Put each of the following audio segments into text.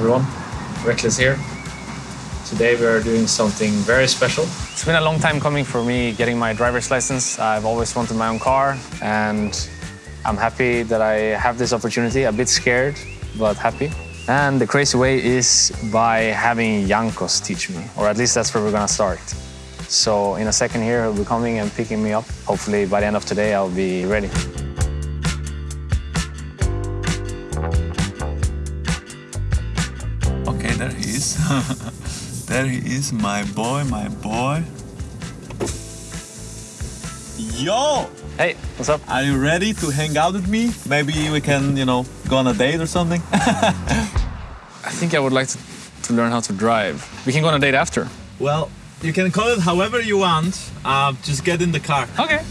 Everyone, Rekkles here. Today we are doing something very special. It's been a long time coming for me getting my driver's license. I've always wanted my own car and I'm happy that I have this opportunity. A bit scared, but happy. And the crazy way is by having Jankos teach me, or at least that's where we're gonna start. So in a second here, he'll be coming and picking me up. Hopefully by the end of today, I'll be ready. There he is, my boy, my boy. Yo! Hey, what's up? Are you ready to hang out with me? Maybe we can, you know, go on a date or something? I think I would like to, to learn how to drive. We can go on a date after. well, you can call it however you want. Uh, just get in the car. Okay.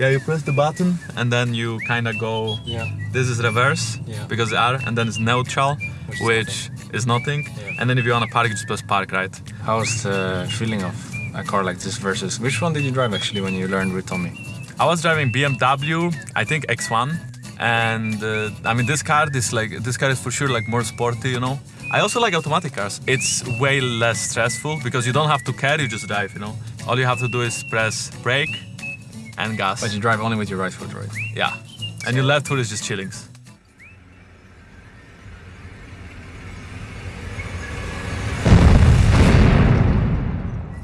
Yeah, you press the button and then you kind of go. Yeah. This is reverse Yeah. because R, and then it's neutral, Which which, is is nothing. Yeah. And then if you want to park, you just press park, right? How's the feeling of a car like this versus which one did you drive actually when you learned with Tommy? I was driving BMW, I think X1, and uh, I mean this car, this like this car is for sure like more sporty, you know. I also like automatic cars. It's way less stressful because you don't have to care, you just drive, you know. All you have to do is press brake and gas. But you drive only with your right foot, right? Yeah, and your left foot is just chillings.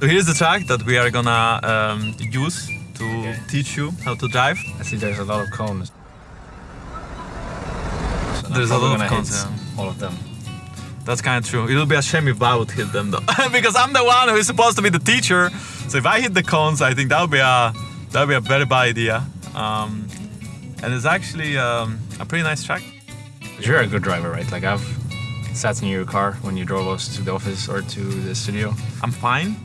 So here's the track that we are gonna um, use to Okay. teach you how to drive. I see there's a lot of cones. So There's a lot of cones, yeah. all of them. That's kind of true. It'll be a shame if I would hit them though, because I'm the one who is supposed to be the teacher. So if I hit the cones, I think that would be a that would be a very bad idea. Um, and it's actually um, a pretty nice track. You're a good driver, right? Like I've sat in your car when you drove us to the office or to the studio. I'm fine,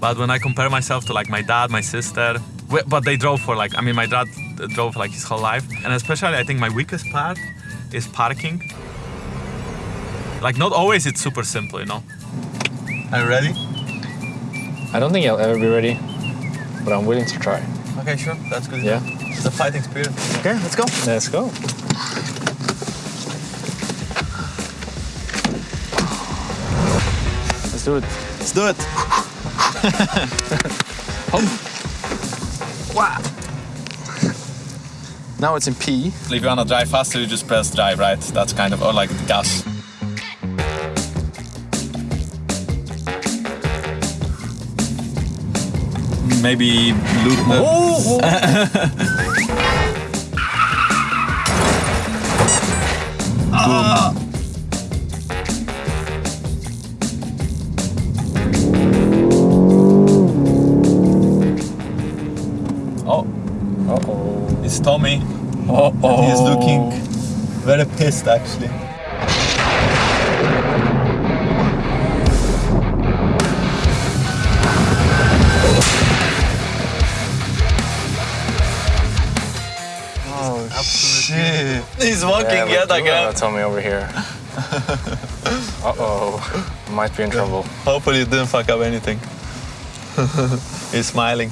but when I compare myself to like my dad, my sister, but they drove for like I mean my dad drove like his whole life, and especially I think my weakest part is parking. Like not always it's super simple, you know. Are you ready? I don't think I'll ever be ready, but I'm willing to try. Okay, sure. That's good. Yeah. It's a fighting spirit. Okay, let's go. Let's go. Let's do it. Let's do it. Now it's in P. If you wanna drive faster, you just press drive, right? That's kind of, or like gas. Maybe loot. Oh! oh, Uh-oh. it's Tommy. Uh-oh. He's looking very pissed actually. Shit. He's walking Yeah, yet but again. Tell me over here. Uh-oh. Might be in trouble. Hopefully you didn't fuck up anything. He's smiling.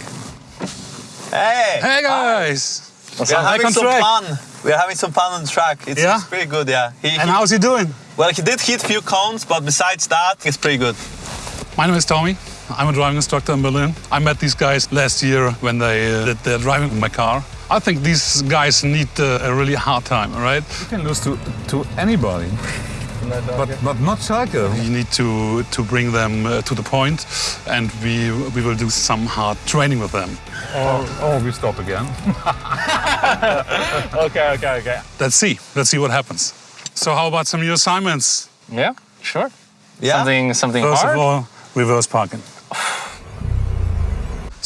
Hey! Hey guys! What's We are having some track. fun. We are having some fun on the track. It's, Yeah? it's pretty good, yeah. He, And he- how's he doing? well, he did hit few cones, but besides that, it's pretty good. My name is Tommy. I'm a driving instructor in Berlin. I met these guys last year when they uh, did their driving in my car. I think these guys need uh, a really hard time, all right? You can lose to, to anybody, but, but not Schalke. You need to, to bring them uh, to the point and we, we will do some hard training with them. Or, oh, we stop again. Okay, okay, okay. Let's see. Let's see what happens. So how about some new assignments? Yeah, sure. Yeah? Something, something First hard. of all, reverse parking.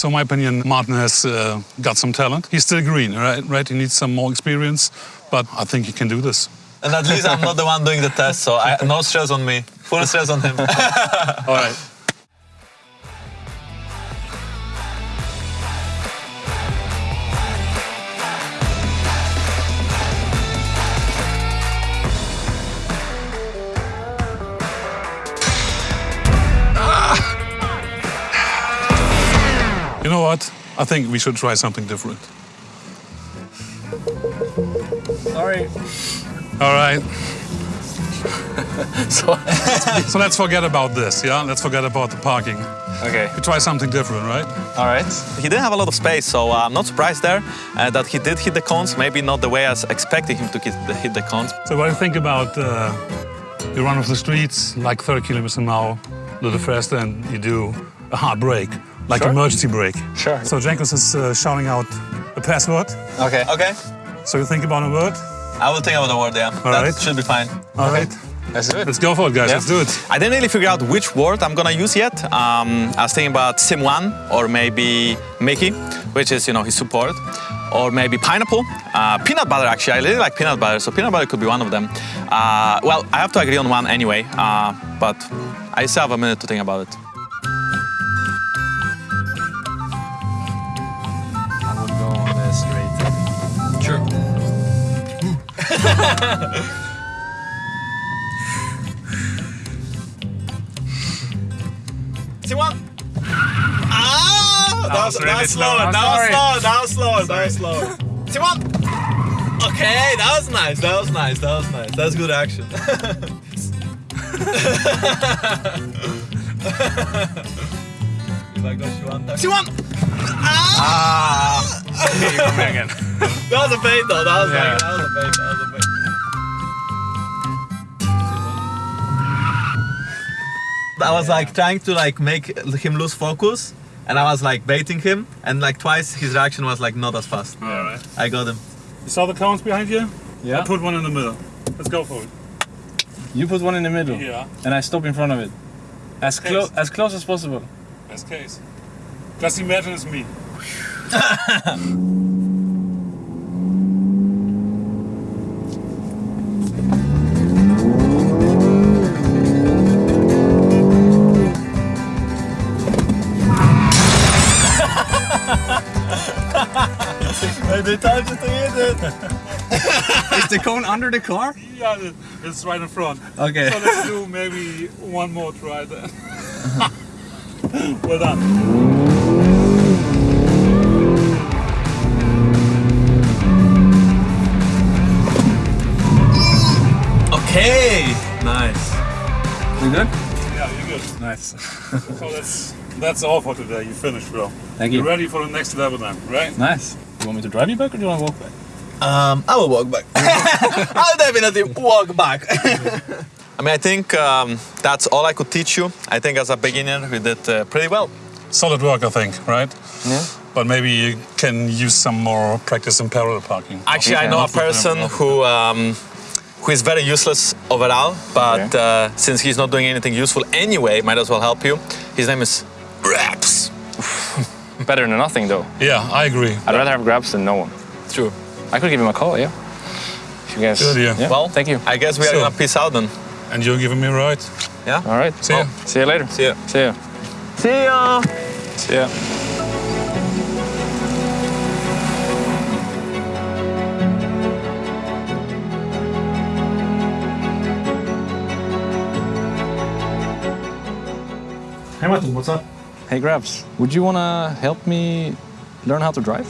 So in my opinion, Martin has uh, got some talent. He's still green, right? Right? He needs some more experience, but I think he can do this. And at least I'm not the one doing the test, so I, no stress on me. Full stress on him. All right. What? I think we should try something different. Sorry. All right. So, So let's forget about this, yeah? Let's forget about the parking. okay. We try something different, right? All right. He didn't have a lot of space, so uh, I'm not surprised there uh, that he did hit the cones. Maybe not the way I was expecting him to hit the, hit the cones. So what do you think about uh, you run off the streets like 30 kilometers an hour, a little faster, and you do a hard brake, like Sure. emergency brake. Sure. So Jankos is uh, shouting out a password. Okay. Okay, So you think about a word? I will think about a word. Yeah, All that right. should be fine. All right. Let's do it. Let's go for it, guys. Yeah. Let's do it. I didn't really figure out which word I'm gonna use yet. Um, I was thinking about Simwan or maybe Mikyx, which is you know his support, or maybe pineapple, uh, peanut butter. Actually, I really like peanut butter, so peanut butter could be one of them. Uh, well, I have to agree on one anyway, uh, but I still have a minute to think about it. Simwan. Ah, that, was really slow. slower. That was slower. That was slower. That was slower. Simwan. Okay, that was nice. That was nice. That was nice. That's good action. Simwan. Ah. again. That was a fade though. That was Yeah. like, that was a fade. That was a fade. I was like trying to like make him lose focus, and I was like baiting him, and like twice his reaction was like not as fast. All right. I got him. You saw the cones behind you? Yeah. I put one in the middle. Let's go for it. You put one in the middle, Yeah. and I stop in front of it. As close as close as possible. Best case. Just imagine it's me. They told you to hit it. Is the cone under the car? Yeah, it's right in front. Okay. So let's do maybe one more try then. well done. Okay. Nice. You good? Yeah, you're good. Nice. So that's that's all for today. You finished, bro. Thank You're you. ready for the next level then, right? Nice. You want me to drive you back or do you want to walk back? Um, I will walk back. I'll definitely walk back. I mean, I think um, that's all I could teach you. I think as a beginner, we did uh, pretty well. Solid work, I think, right? Yeah. But maybe you can use some more practice in parallel parking. Actually, I know a person who um, who is very useless overall, but Okay. uh, since he's not doing anything useful anyway, might as well help you. His name is Raps. Better than nothing though. Yeah, I agree. I'd rather have Grabbz than no one. True. I could give him a call, yeah. If you guys. Good idea. Yeah. Well, thank you. I guess we are So- gonna peace out then. And you're giving me a ride? Yeah. All right. See ya. See you later. See ya. See ya. See ya. See ya. Hey Martin, what's up? Hey Grabbz, would you wanna help me learn how to drive?